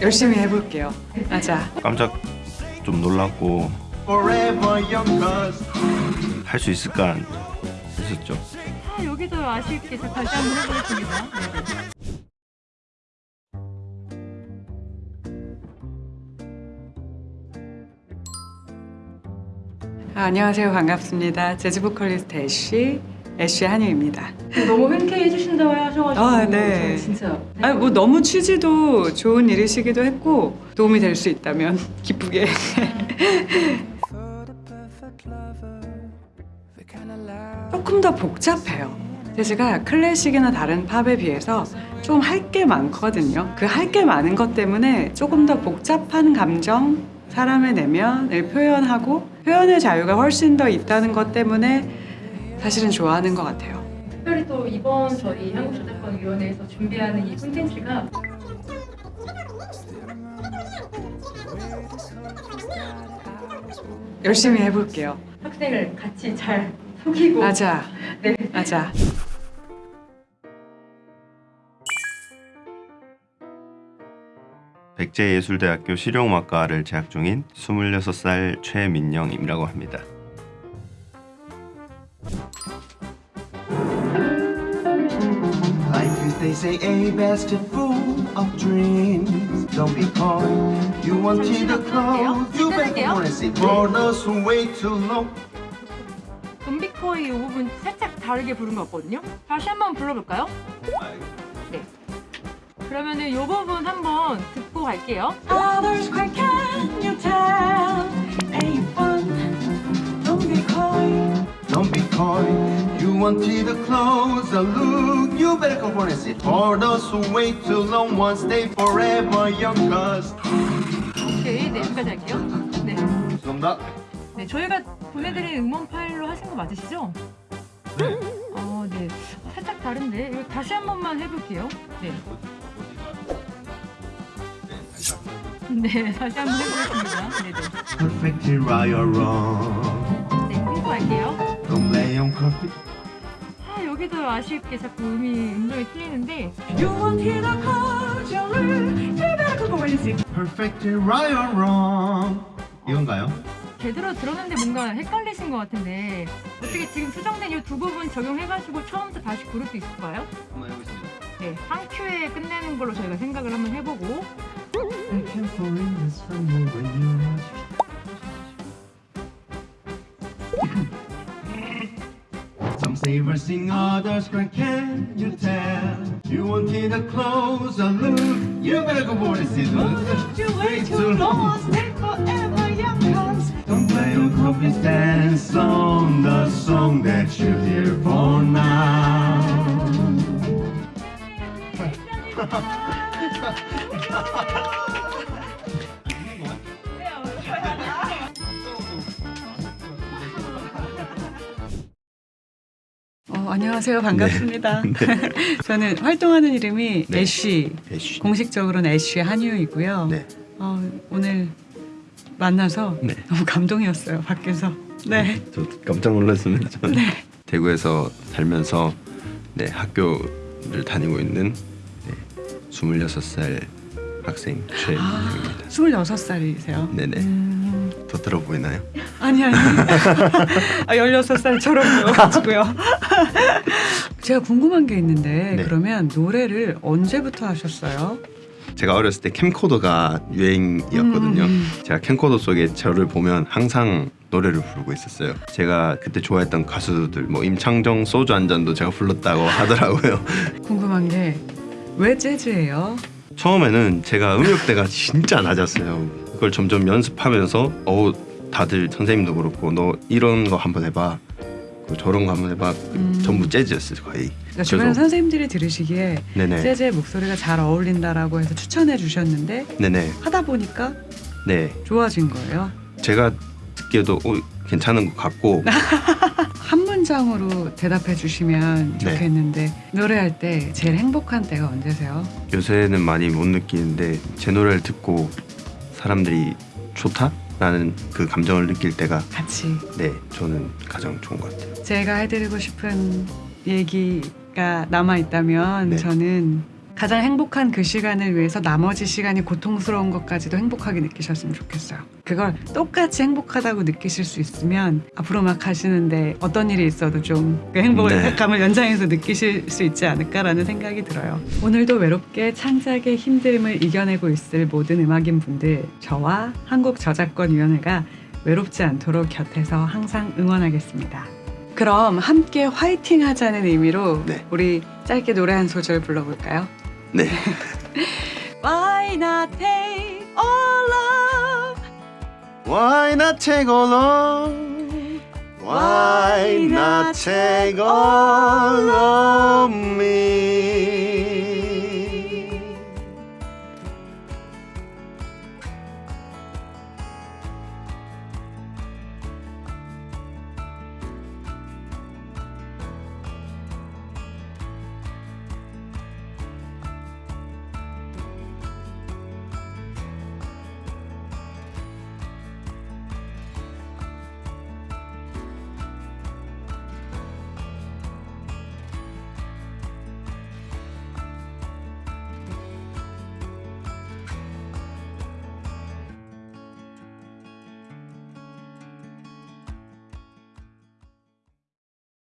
열심히 해볼게요. 맞아. 깜짝 좀 놀랐고 forever young cause 할수 있을까 했었죠. 아, 여기도 아쉽게 저 다시 한번 해보겠습니다. 아, 안녕하세요. 반갑습니다. 재즈 보컬리스트 애쉬, 애쉬 한유입니다. 너무 흔쾌히 해주신다고 하셔가지고 아, 네. 진짜 아, 뭐 너무 취지도 좋은 일이시기도 했고 도움이 될 수 있다면 기쁘게. 조금 더 복잡해요. 재즈가 클래식이나 다른 팝에 비해서 좀 할 게 많거든요. 그 할 게 많은 것 때문에 조금 더 복잡한 감정, 사람의 내면을 표현하고 표현의 자유가 훨씬 더 있다는 것 때문에 사실은 좋아하는 것 같아요. 특별히 또 이번 저희 한국저작권위원회에서 준비하는 이 콘텐츠가 열심히 해볼게요. 학생을 같이 잘 속이고 맞아. 네. 맞아. 백제예술대학교 실용음악과를 재학 중인 26살 최민영이라고 합니다. They say a best full of dreams don't be coy you wanted a clothes you better wanna see who wait too long 좀비코이 이 부분 살짝 다르게 부른 것 같거든요. 다시 한번 불러볼까요? 네. 그러면은 이 부분 한번 듣고 갈게요. Wanted a clothes, a look. You better come and see. For those who wait too long, one stay forever young. Cause 오케이, 네, 여기까지 할게요. 네. 죄송합니다. 네, 저희가 보내드린 응원 파일로 하신 거 맞으시죠? 네. 어, 네. 살짝 다른데 이거 다시 한 번만 해볼게요. 네. 네, 다시 한번 해보겠습니다. 네, 네. Perfectly right or wrong. 네, 갈게요. Don't on coffee. 아, 여기도 아쉽게 자꾸 음이 음정이 틀리는데 You wanted a closure. You better come on and see. Perfectly right or wrong. 이건가요? 제대로 들었는데 뭔가 헷갈리신 것 같은데 어떻게 지금 수정된 이 두 부분 적용해가지고 처음부터 다시 부를 수 있을까요? 한번 해보겠습니다. 네, 한 큐에 끝내는 걸로 저희가 생각을 한번 해보고 I can fall in this from you when you are Some say versing, others cry, can you tell? You wanted a close, a look, you better go for it, see oh, Don't you wait too long. Stay forever young. Cause Don't play on copies, dance on the song that you hear for now. 어, 안녕하세요. 반갑습니다. 저는 활동하는 이름이 네. 애쉬. 애쉬. 공식적으로는 애쉬 한유이고요. 네. 어, 오늘 만나서 네. 너무 감동이었어요. 밖에서. 네. 저 깜짝 놀랐습니다. 저는 네. 대구에서 살면서 네, 학교를 다니고 있는 네, 26살 학생 최민영입니다. 26살이세요? 네네. 음, 더 들어 보이나요? 아니 아니. 아, 16살처럼 보여가지고요. 제가 궁금한 게 있는데 네. 그러면 노래를 언제부터 하셨어요? 제가 어렸을 때 캠코더가 유행이었거든요. 음. 제가 캠코더 속에 저를 보면 항상 노래를 부르고 있었어요. 제가 그때 좋아했던 가수들 뭐 임창정 소주 한 잔도 제가 불렀다고 하더라고요. 궁금한 게 왜 재즈예요? 처음에는 제가 음역대가 진짜 낮았어요. 그걸 점점 연습하면서 어 다들 선생님도 그렇고 너 이런 거 한번 해봐. 그 저런 거 한번 해봐. 그 음. 전부 재즈였어요 거의. 그러니까 주변 선생님들이 들으시기에 네네 재즈의 목소리가 잘 어울린다라고 해서 추천해 주셨는데 네네 하다 보니까 네 좋아진 거예요. 제가 듣기에도 어, 괜찮은 것 같고 한 문장으로 대답해 주시면 네. 좋겠는데 노래할 때 제일 행복한 때가 언제세요? 요새는 많이 못 느끼는데 제 노래를 듣고 사람들이 좋다라는 그 감정을 느낄 때가 같이 네 저는 가장 좋은 것 같아요. 제가 해드리고 싶은 얘기가 남아 있다면 네. 저는 가장 행복한 그 시간을 위해서 나머지 시간이 고통스러운 것까지도 행복하게 느끼셨으면 좋겠어요. 그걸 똑같이 행복하다고 느끼실 수 있으면 앞으로 막 하시는데 어떤 일이 있어도 좀 그 행복을 네. 감을 연장해서 느끼실 수 있지 않을까라는 생각이 들어요. 오늘도 외롭게 창작의 힘듦을 이겨내고 있을 모든 음악인 분들 저와 한국저작권위원회가 외롭지 않도록 곁에서 항상 응원하겠습니다. 그럼 함께 화이팅 하자는 의미로 네. 우리 짧게 노래 한 소절 불러볼까요? 네. Why not take all love? Why not take all of Why not take all of me